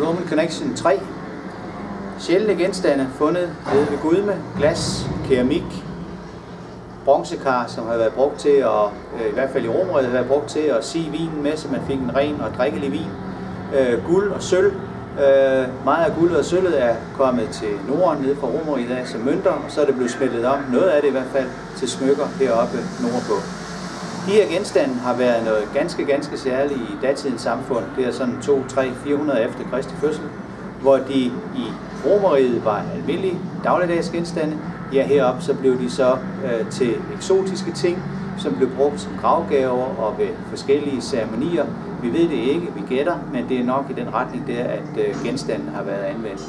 Roman Connection 3. Sjældne genstande fundet ved ved Gudme, glas, keramik, bronzekar, som har været brugt til at, øh, i hvert fald i Romeriet, har været brugt til at sige vinen med, så man fik en ren og drikkelig vin. Øh, guld og sølv. Øh, meget af guldet og sølvet er kommet til Norden, nede fra Romeriet dag som mønter, og så er det blevet smeltet om, noget af det i hvert fald, til smykker heroppe nordpå. De her genstande har været noget ganske, ganske særligt i datidens samfund. Det er sådan 2, 3, 400 efter Kristi fødsel, hvor de i Romeriet var almindelige dagligdags genstande. Ja, heroppe så blev de så øh, til eksotiske ting, som blev brugt som gravgaver og ved forskellige ceremonier. Vi ved det ikke, vi gætter, men det er nok i den retning der, at øh, genstanden har været anvendt.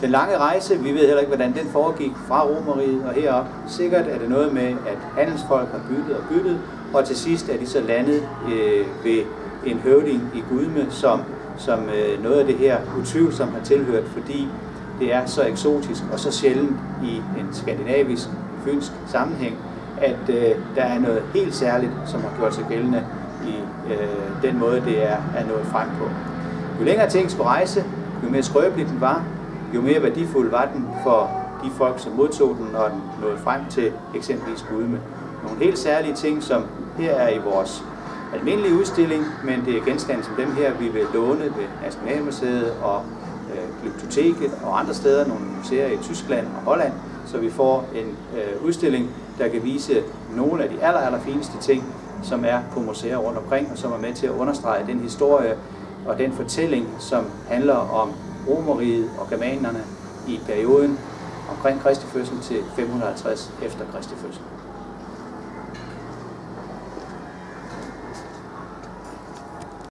Den lange rejse, vi ved heller ikke, hvordan den foregik fra Romeriet og herop. Sikkert er det noget med, at handelsfolk har byttet og byttet, og til sidst er de så landet øh, ved en høvding i Gudme, som, som øh, noget af det her utvivlsomt har tilhørt, fordi det er så eksotisk og så sjældent i en skandinavisk, fynsk sammenhæng, at øh, der er noget helt særligt, som har gjort sig gældende i øh, den måde, det er, er nået frem på. Jo længere ting skulle rejse, jo mere skrøbeligt den var, jo mere værdifuld var den for de folk, som modtog den, når den nåede frem til eksempelvis Gudme. Nogle helt særlige ting, som her er i vores almindelige udstilling, men det er genstande som dem her, vi vil låne ved Nationalmuseet og øh, Glyptoteket og andre steder, nogle museer i Tyskland og Holland, så vi får en øh, udstilling, der kan vise nogle af de aller, aller fineste ting, som er på museer rundt omkring, og som er med til at understrege den historie og den fortælling, som handler om Romeriet og germanerne i perioden omkring Kristi fødsel til 550 efter Kristi fødsel.